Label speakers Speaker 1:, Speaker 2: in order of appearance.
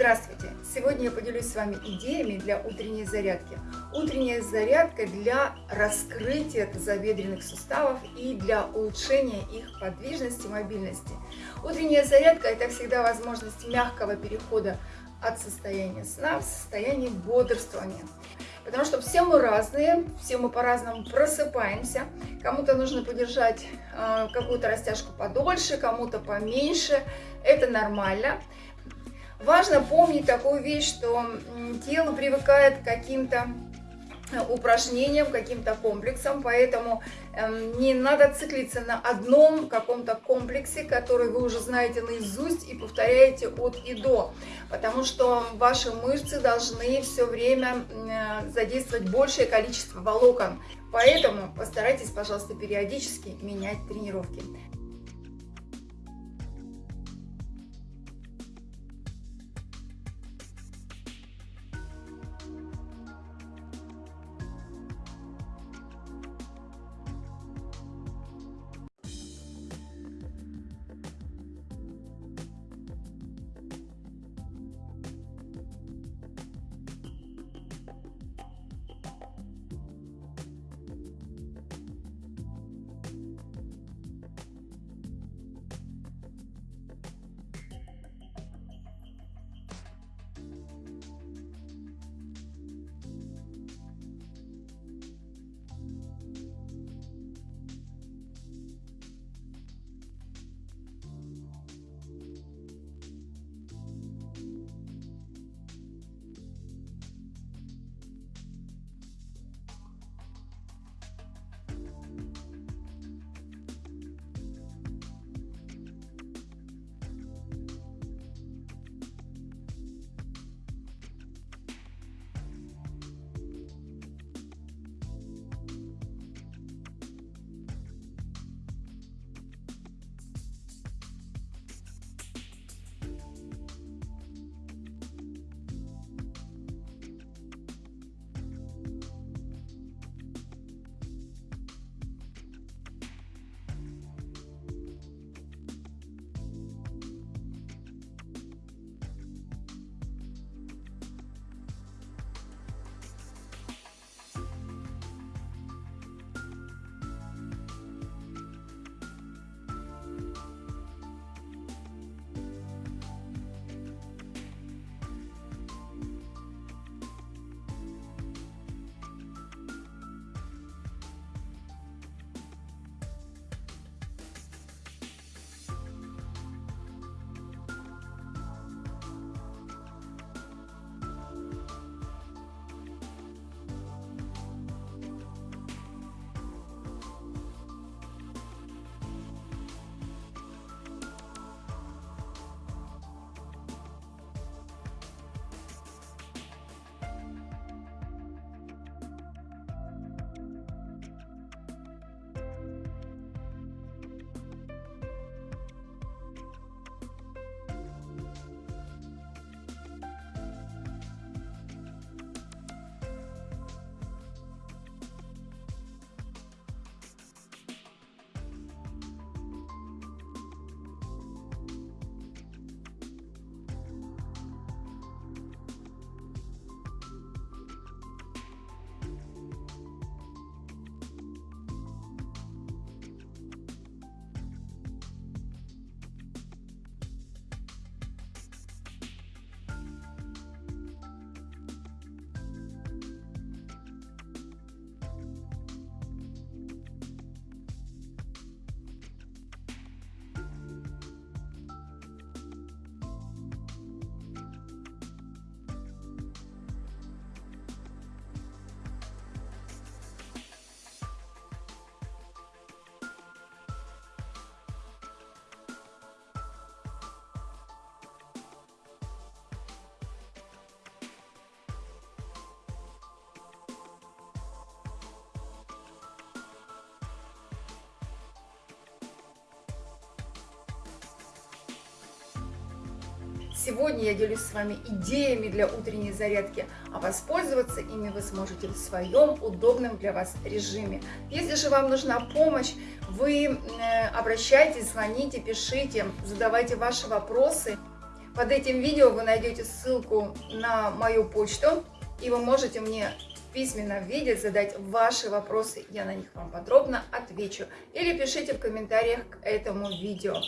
Speaker 1: Здравствуйте! Сегодня я поделюсь с вами идеями для утренней зарядки. Утренняя зарядка для раскрытия тазобедренных суставов и для улучшения их подвижности, мобильности. Утренняя зарядка – это всегда возможность мягкого перехода от состояния сна в состояние бодрствования. Потому что все мы разные, все мы по-разному просыпаемся. Кому-то нужно подержать э, какую-то растяжку подольше, кому-то поменьше. Это нормально. Важно помнить такую вещь, что тело привыкает к каким-то э, упражнениям, каким-то комплексам, поэтому э, не надо циклиться на одном каком-то комплексе, который вы уже знаете наизусть и повторяете от и до, потому что ваши мышцы должны все время э, задействовать большее количество волокон, поэтому постарайтесь, пожалуйста, периодически менять тренировки. Сегодня я делюсь с вами идеями для утренней зарядки, а воспользоваться ими вы сможете в своем удобном для вас режиме. Если же вам нужна помощь, вы э, обращайтесь, звоните, пишите, задавайте ваши вопросы. Под этим видео вы найдете ссылку на мою почту, и вы можете мне в письменном виде задать ваши вопросы, я на них вам подробно отвечу. Или пишите в комментариях к этому видео.